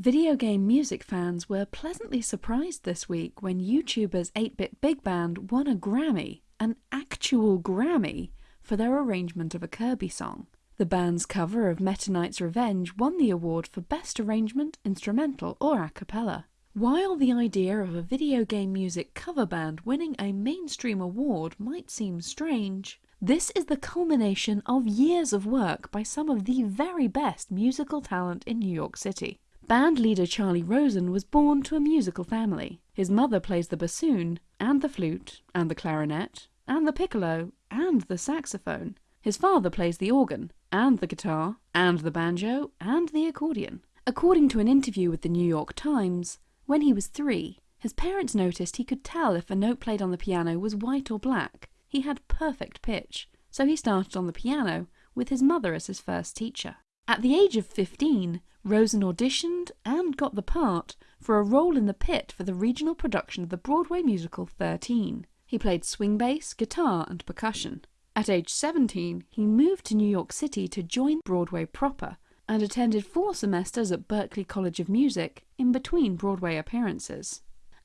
Video game music fans were pleasantly surprised this week when YouTuber's 8-Bit Big Band won a Grammy, an actual Grammy, for their arrangement of a Kirby song. The band's cover of Meta Knight's Revenge won the award for Best Arrangement, Instrumental or A Cappella. While the idea of a video game music cover band winning a mainstream award might seem strange, this is the culmination of years of work by some of the very best musical talent in New York City. Band leader Charlie Rosen was born to a musical family. His mother plays the bassoon, and the flute, and the clarinet, and the piccolo, and the saxophone. His father plays the organ, and the guitar, and the banjo, and the accordion. According to an interview with the New York Times, when he was three, his parents noticed he could tell if a note played on the piano was white or black. He had perfect pitch, so he started on the piano, with his mother as his first teacher. At the age of 15, Rosen auditioned and got the part for a role in the pit for the regional production of the Broadway musical 13. He played swing bass, guitar, and percussion. At age 17, he moved to New York City to join Broadway proper and attended four semesters at Berklee College of Music in between Broadway appearances.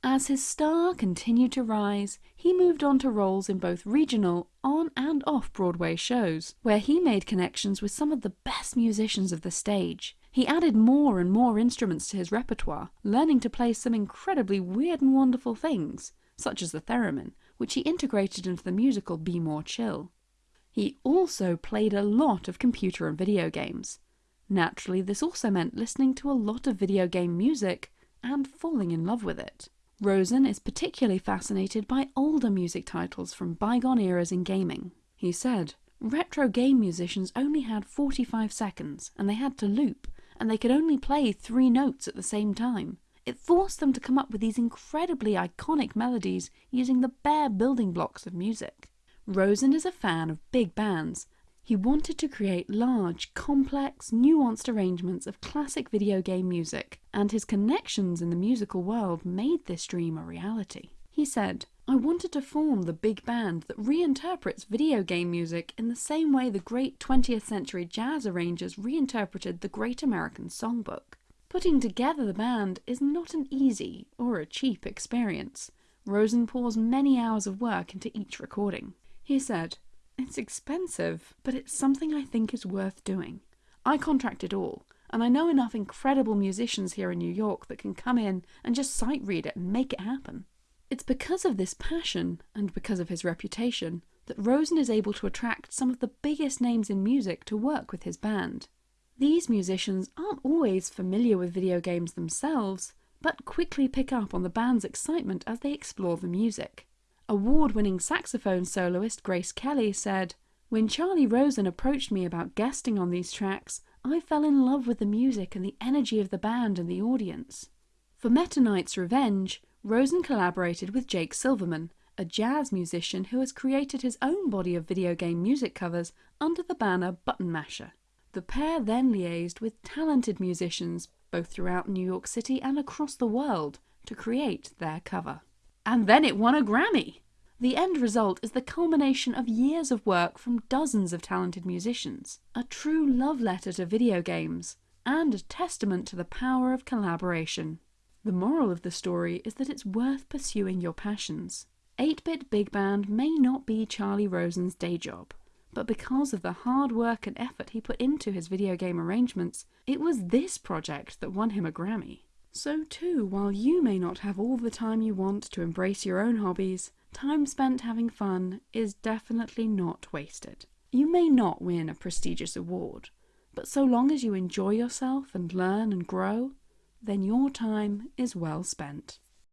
As his star continued to rise, he moved on to roles in both regional, on and off Broadway shows, where he made connections with some of the best musicians of the stage. He added more and more instruments to his repertoire, learning to play some incredibly weird and wonderful things, such as the theremin, which he integrated into the musical Be More Chill. He also played a lot of computer and video games. Naturally, this also meant listening to a lot of video game music and falling in love with it. Rosen is particularly fascinated by older music titles from bygone eras in gaming. He said, Retro game musicians only had 45 seconds, and they had to loop, and they could only play three notes at the same time. It forced them to come up with these incredibly iconic melodies using the bare building blocks of music. Rosen is a fan of big bands, he wanted to create large, complex, nuanced arrangements of classic video game music, and his connections in the musical world made this dream a reality. He said, I wanted to form the big band that reinterprets video game music in the same way the great 20th century jazz arrangers reinterpreted the Great American Songbook. Putting together the band is not an easy or a cheap experience. Rosen pours many hours of work into each recording. He said, it's expensive, but it's something I think is worth doing. I contract it all, and I know enough incredible musicians here in New York that can come in and just sight read it and make it happen. It's because of this passion, and because of his reputation, that Rosen is able to attract some of the biggest names in music to work with his band. These musicians aren't always familiar with video games themselves, but quickly pick up on the band's excitement as they explore the music. Award-winning saxophone soloist Grace Kelly said, When Charlie Rosen approached me about guesting on these tracks, I fell in love with the music and the energy of the band and the audience. For Meta Knight's Revenge, Rosen collaborated with Jake Silverman, a jazz musician who has created his own body of video game music covers under the banner Button Masher. The pair then liaised with talented musicians both throughout New York City and across the world to create their cover and then it won a Grammy. The end result is the culmination of years of work from dozens of talented musicians, a true love letter to video games, and a testament to the power of collaboration. The moral of the story is that it's worth pursuing your passions. 8-Bit Big Band may not be Charlie Rosen's day job, but because of the hard work and effort he put into his video game arrangements, it was this project that won him a Grammy. So too, while you may not have all the time you want to embrace your own hobbies, time spent having fun is definitely not wasted. You may not win a prestigious award, but so long as you enjoy yourself and learn and grow, then your time is well spent.